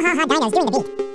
ha ha, ha Dino's doing the beat.